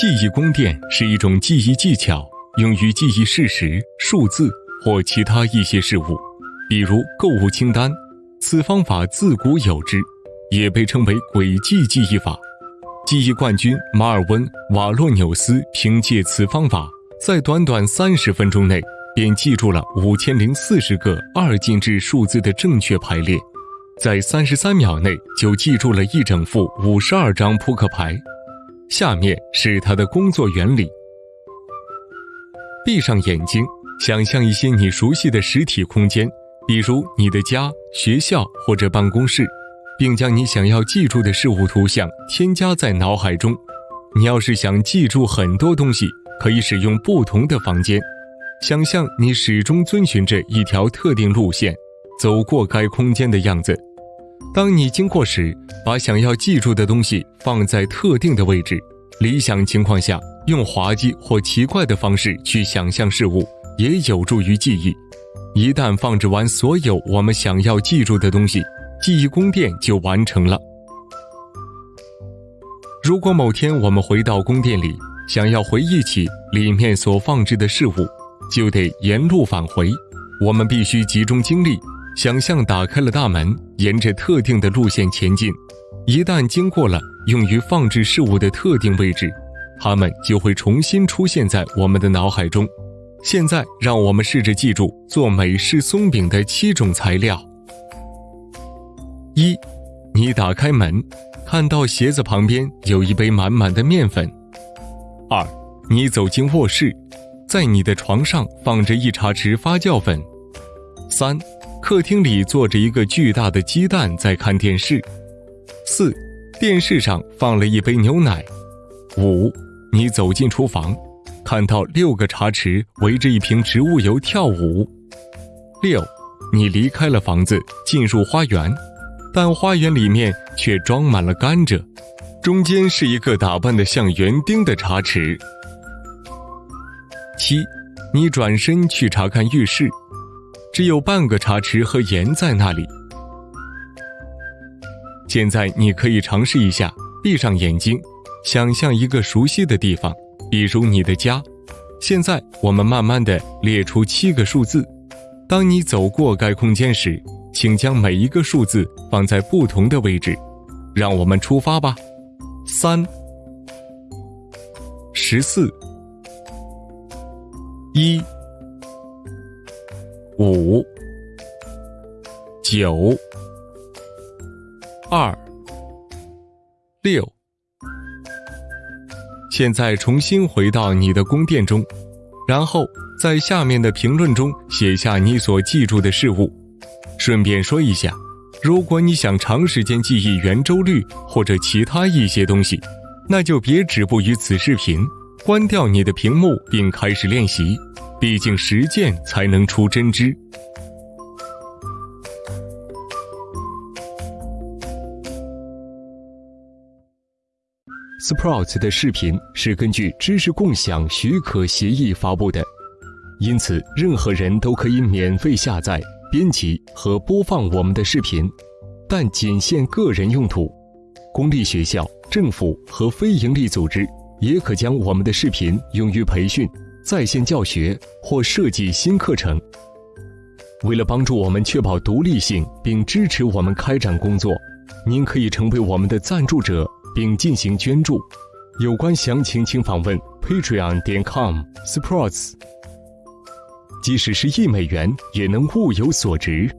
记忆宫殿是一种记忆技巧，用于记忆事实、数字或其他一些事物，比如购物清单。此方法自古有之，也被称为轨迹记忆法。记忆冠军马尔温·瓦洛纽斯凭借此方法，在短短三十分钟内便记住了五千零四十个二进制数字的正确排列，在三十三秒内就记住了一整副五十二张扑克牌。下面是它的工作原理：闭上眼睛，想象一些你熟悉的实体空间，比如你的家、学校或者办公室。并将你想要记住的事物图像添加在脑海中。你要是想记住很多东西，可以使用不同的房间。想象你始终遵循着一条特定路线，走过该空间的样子。当你经过时，把想要记住的东西放在特定的位置。理想情况下，用滑稽或奇怪的方式去想象事物，也有助于记忆。一旦放置完所有我们想要记住的东西，记忆宫殿就完成了。如果某天我们回到宫殿里，想要回忆起里面所放置的事物，就得沿路返回。我们必须集中精力，想象打开了大门，沿着特定的路线前进。一旦经过了用于放置事物的特定位置，它们就会重新出现在我们的脑海中。现在，让我们试着记住做美式松饼的七种材料。一，你打开门，看到鞋子旁边有一杯满满的面粉。二，你走进卧室，在你的床上放着一茶匙发酵粉。三，客厅里坐着一个巨大的鸡蛋在看电视。四，电视上放了一杯牛奶。五，你走进厨房，看到六个茶匙围着一瓶植物油跳舞。六，你离开了房子，进入花园。但花园里面却装满了甘蔗，中间是一个打扮的像园丁的茶池。七，你转身去查看浴室，只有半个茶匙和盐在那里。现在你可以尝试一下，闭上眼睛，想象一个熟悉的地方，比如你的家。现在我们慢慢的列出七个数字，当你走过该空间时。请将每一个数字放在不同的位置，让我们出发吧。三、十四、一、五、九、二、六。现在重新回到你的宫殿中，然后在下面的评论中写下你所记住的事物。顺便说一下，如果你想长时间记忆圆周率或者其他一些东西，那就别止步于此视频，关掉你的屏幕并开始练习。毕竟实践才能出真知。Sprouts 的视频是根据知识共享许可协议发布的，因此任何人都可以免费下载。编辑和播放我们的视频，但仅限个人用途。公立学校、政府和非营利组织也可将我们的视频用于培训、在线教学或设计新课程。为了帮助我们确保独立性并支持我们开展工作，您可以成为我们的赞助者并进行捐助。有关详情，请访问 patreon 点 com/sports。即使是一美元，也能物有所值。